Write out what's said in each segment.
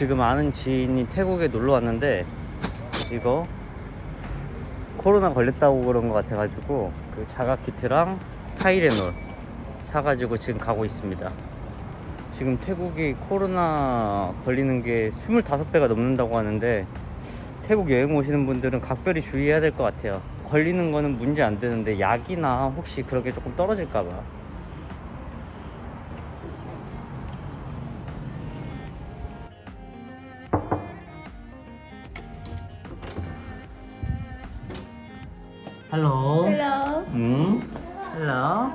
지금 아는 지인이 태국에 놀러 왔는데 이거 코로나 걸렸다고 그런 것 같아가지고 그 자가 키트랑 타이레놀 사가지고 지금 가고 있습니다. 지금 태국이 코로나 걸리는 게 25배가 넘는다고 하는데 태국 여행 오시는 분들은 각별히 주의해야 될 것 같아요. 걸리는 거는 문제 안 되는데 약이나 혹시 그렇게 조금 떨어질까 봐. Hello. Hello. 음. Hello.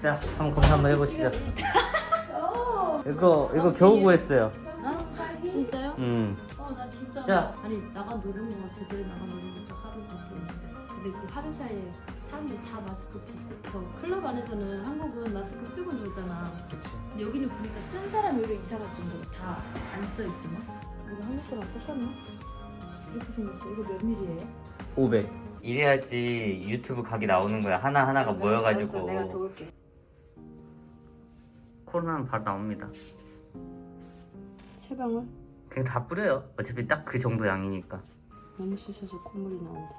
자, 한번 검사 한번 해보시죠. 이거 이거 겨우 구했어요. 어? 진짜요? 음. 어, 나 진짜. 자. 아니, 나가 노는 거 제대로 나가 노는 것도 하루밖에. 근데 그 하루 사이에 사람들이 다 마스크. 저 클럽 안에서는 한국은 마스크 쓰고 놀잖아. 그치. 근데 여기는 보니까 쓴 사람이 오히려 이상할 정도로 다 안 써있구나. 이거 한국 거랑 똑같나? 이렇게 생겼어. 이거 몇 밀이에요? 500. 이래야지 유튜브 각이 나오는 거야. 하나 하나가 모여가지고. 알았어, 내가 도울게. 코로나는 바로 나옵니다. 체방울? 그냥 다 뿌려요. 어차피 딱 그 정도 양이니까. 너무 씻어서 콧물이 나온다.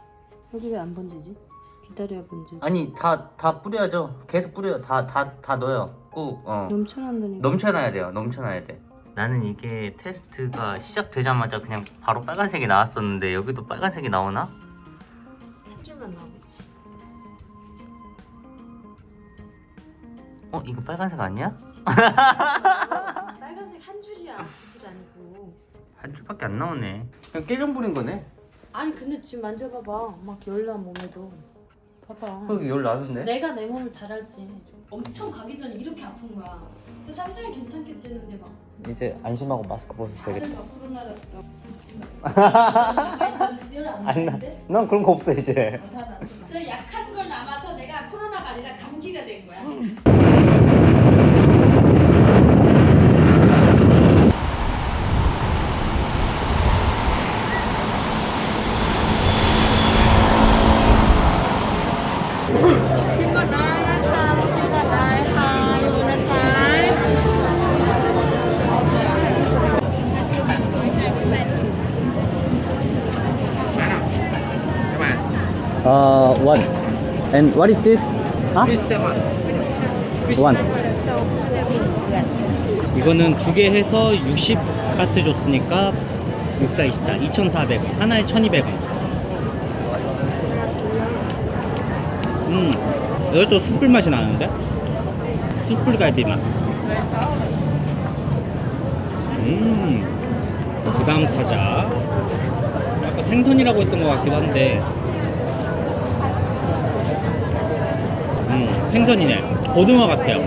여기 왜 안 번지지? 기다려야 번지. 아니 다 다 뿌려야죠. 계속 뿌려요. 다 다 다 넣어요. 꾹. 어. 넘쳐난다니까. 넘쳐나야 돼요. 넘쳐나야 돼. 나는 이게 테스트가 시작되자마자 그냥 바로 빨간색이 나왔었는데 여기도 빨간색이 나오나? 어 이거 빨간색 아니야? 빨간색 한 줄이야. 두 줄 아니고. 한 줄밖에 안 나오네. 그냥 깨병 부린 거네. 아니 근데 지금 만져봐봐. 막 열나 몸에도. 봐봐. 여기 열 나던데? 내가 내 몸을 잘 알지. 엄청 가기 전에 이렇게 아픈 거야. 그래서 삼성이 괜찮겠지 했는데 막. 이제 안심하고 마스크 벗어도 막 코로나라 열안 안 나. 나는데? 난 그런 거 없어 이제. 아, Uh, one. And what is this? Huh? One. 이거는 두 개 해서 60바트 줬으니까 64, 24, 2,400원. 하나에 1,200원. 음, 이것도 숯불 맛이 나는데? 숯불 갈비 맛. 음, 그 다음 타자. 아까 생선이라고 했던 것 같기도 한데, 생선이네. 고등어 같아요.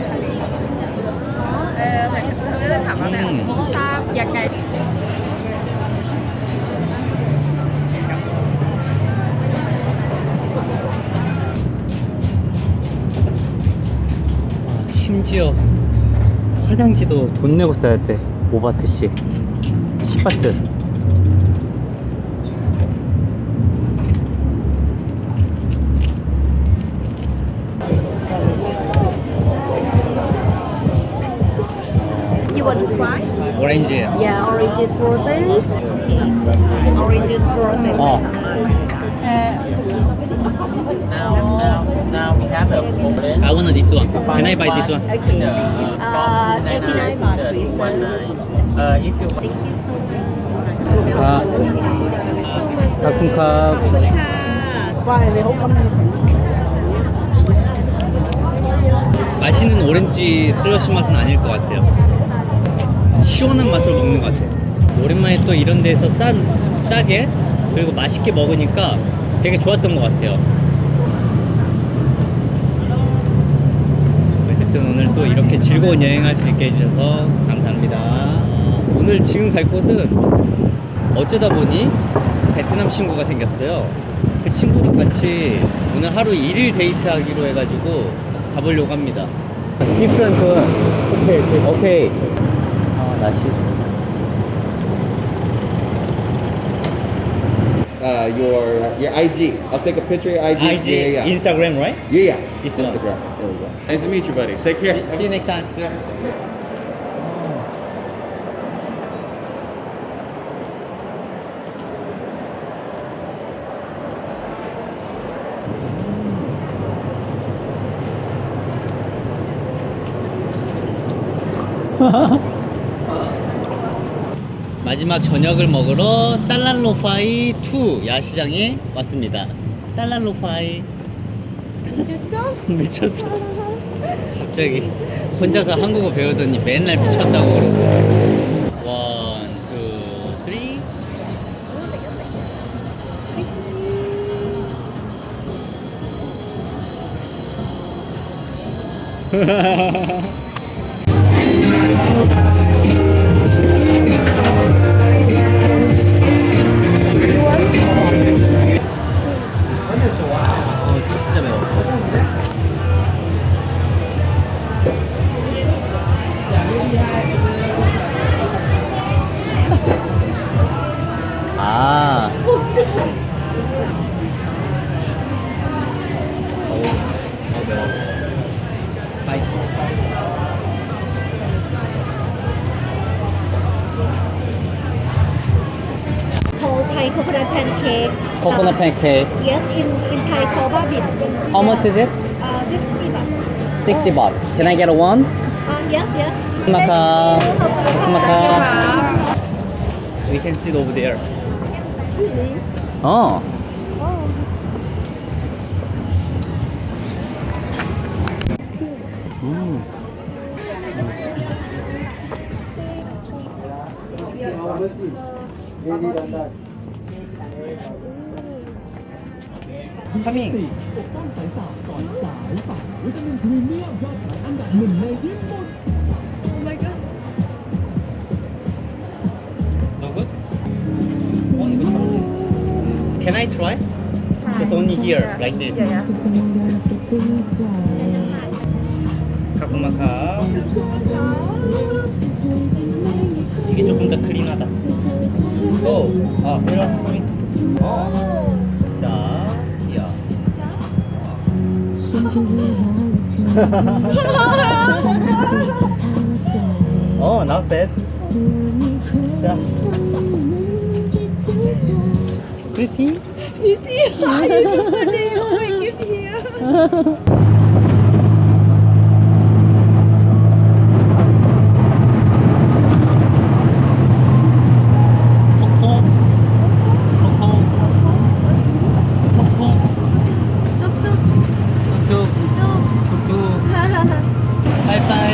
음. 아, 심지어 화장지도 돈 내고 써야 돼. 5바트씩. 10바트. you want to try? Orange. Yeah, orange is frozen. Okay. Orange is frozen. Oh. Now, now, now we have a problem. I want this one. Can I buy this one? Okay. Uh, 89 baht, please. Uh, if you want. Thank you so much. 아, 아쿵캅. 맛있는 오렌지 슬러시 맛은 아닐 것 같아요. 시원한 맛을 먹는 것 같아요. 오랜만에 또 이런 데서 싼, 싸게 그리고 맛있게 먹으니까 되게 좋았던 것 같아요. 어쨌든 오늘 또 이렇게 즐거운 여행할 수 있게 해주셔서 감사합니다. 오늘 지금 갈 곳은 어쩌다 보니 베트남 친구가 생겼어요. 그 친구랑 같이 오늘 하루 1일 데이트하기로 해가지고 가보려고 합니다. 오케이, 오케이. 오케이. Nice. Uh, your your IG. I'll take a picture of your IG. IG, yeah, yeah. Instagram, right? Yeah, yeah. This Instagram. One. There we go. Nice to meet you, buddy. Take care. See, see you next time. Yeah. Ha. 마지막 저녁을 먹으러 딸랏롯파이 2 야시장에 왔습니다. 딸랏롯파이 됐어? 미쳤어. 갑자기 혼자서 한국어 배우더니 맨날 미쳤다고 그러고. One, two, three. 어, 아. 어, 매워. 스파이시. Whole Thai coconut pancake. 코코넛 팬케이크. Yes, in in Thai called babit. How much is it? Uh, 50 baht. 60 baht. Can I get a one? Uh, yes, yes. We can sit over there. Oh. Hmm. Can I try? Just only here, like this. 카쿠마카. 이게 조금 더 클린하다. 오, 아, 이런. 어. 자, 이야. 어, not bad. 자. Pretty? 톡톡. 톡톡. 톡톡. 톡톡. 톡톡. 바이바이.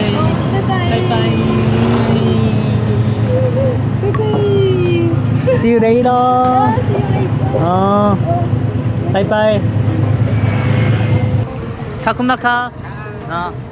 바이바이. See you later. 어. 바이바이. 카쿠마카. 어.